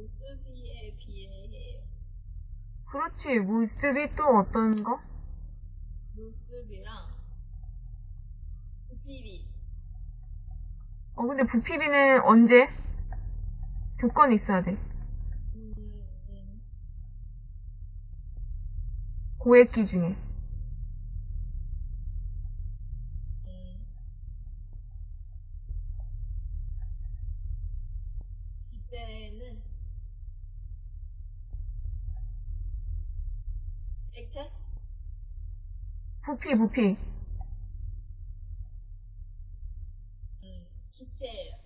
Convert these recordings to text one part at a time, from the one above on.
물쓰기에 비해해요. 그렇지. 물쓰기 또 어떤 거? 물쓰기랑 부피비. 어, 근데 부피비는 언제? 조건이 있어야 돼. 음, 음. 고액 기준에. 액체? 부피, 부피. 음, 기체예요.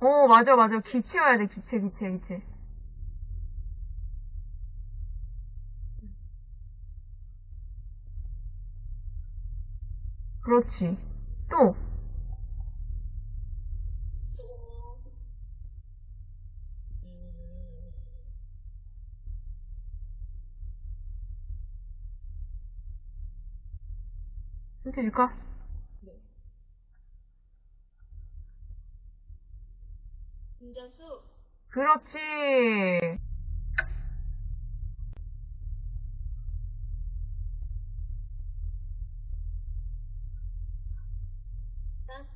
어, 맞아, 맞아. 기체여야 돼, 기체, 기체, 기체. 그렇지. 또, 힌트 줄까? 네. 분자수, 그렇지. 일단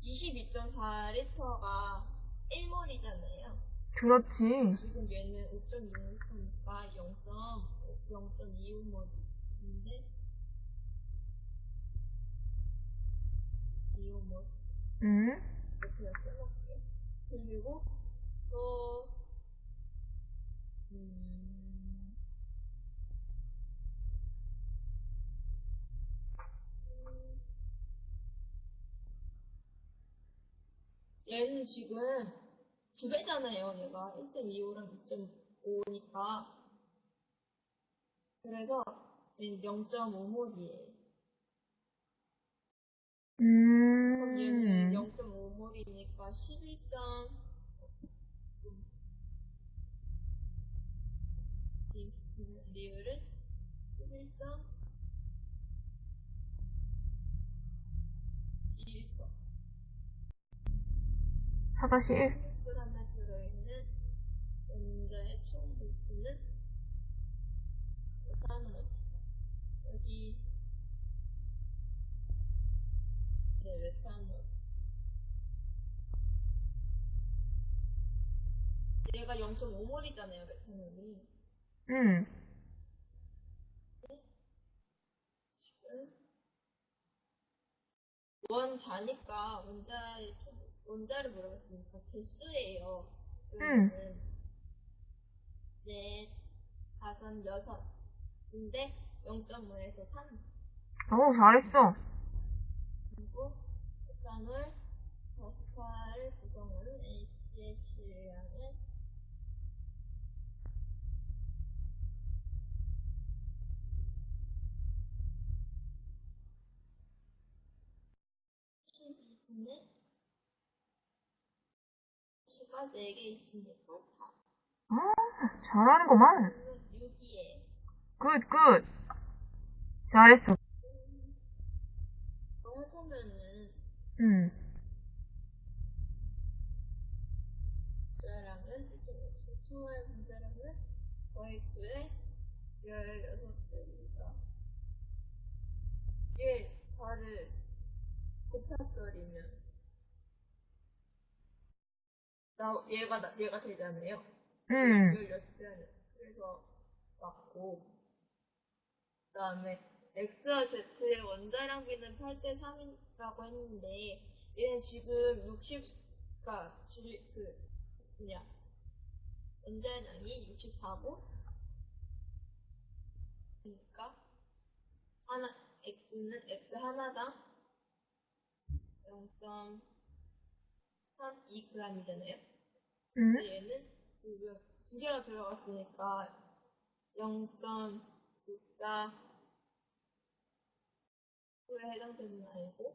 22.4리터가 1몰이잖아요. 그렇지. 지금 얘는 5.6리터니까 0.0.25몰인데 25몰 응? 이렇게 써놓을게요. 그리고 또 음, 음, 얘는 지금 두 배잖아요. 얘가 1.25랑 2.5니까 그래서 얘는 0.5몰이에요. 그럼 얘는 음. 0.5몰이니까 11점 이 리을은 11점 1점 4-1. 16g에 들어있는 원자의 총 도수는 일단은 어딨어? 여기 네, 메탄올 얘가 0.5몰이잖아요, 메탄올이 응. 지금 원자니까 원자의 총- 원자를 물어봤으니까 개수예요. 그러면은 넷, 다섯, 여섯인데 0.5에서 3 오, 잘했어. 그리고 에탄올 48 구성은 HCl량은 (12분의) 수가 4개 있으니까 4 아, 잘하는구만. 그러면 6이에요 굿, 굿. 잘했어. 또 해보면은 응. 문자량은 초월 문자량은 거의 2에 16배입니다. 얘 발을 곱합설이면 나 얘가 나, 얘가 되잖아요. 응. 16배는 그래서 맞고 그 다음에 X와 Z의 원자량 비는 8대 3이라고 했는데 얘는 지금 60, 그니까 그 뭐냐 원자량이 64고 그러니까 하나 X는 X 하나당 0.32g이잖아요. 응. 근데 얘는 지금 두 개가 들어갔으니까 0.64 에 해당되는 아이고.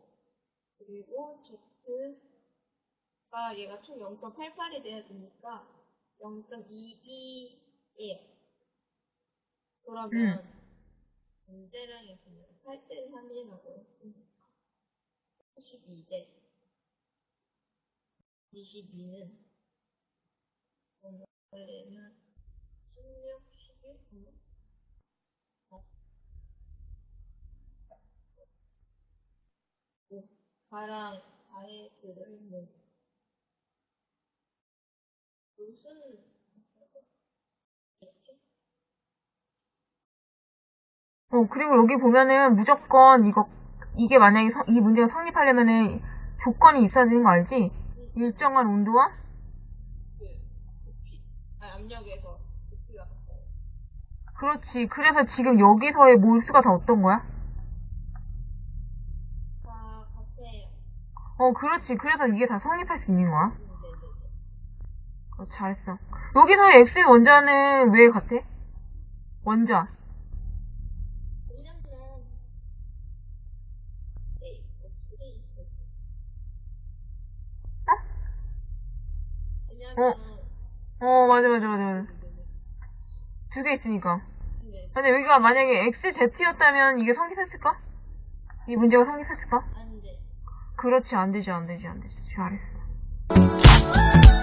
그리고 Z가 얘가 총 0.88이 돼야 되니까 0.22예요. 그러면 문제량의 분량 8대 3이라고 했으니까 12대. 22는 원래는 16, 11 가랑 아예 들어있는 무슨 어, 그리고 여기 보면은 무조건 이거, 이게 만약에 성- 이 문제가 성립하려면은 조건이 있어야 되는 거 알지? 일정한 온도와? 그 높이 아니 압력에서 높이가 같아요. 그렇지. 그래서 지금 여기서의 몰수가 다 어떤 거야? 어, 그렇지. 그래서 이게 다 성립할 수 있는 거야. 어, 잘했어. 여기서의 X 원자는 왜 같아? 원자. 있었어? 왜냐면 어, 맞아, 맞아, 맞아. 두 개 있으니까. 네. 근데 여기가 만약에 XZ였다면 이게 성립했을까? 이 문제가 성립했을까? 그렇지 안 되지 안 되지 안 되지. 잘했어.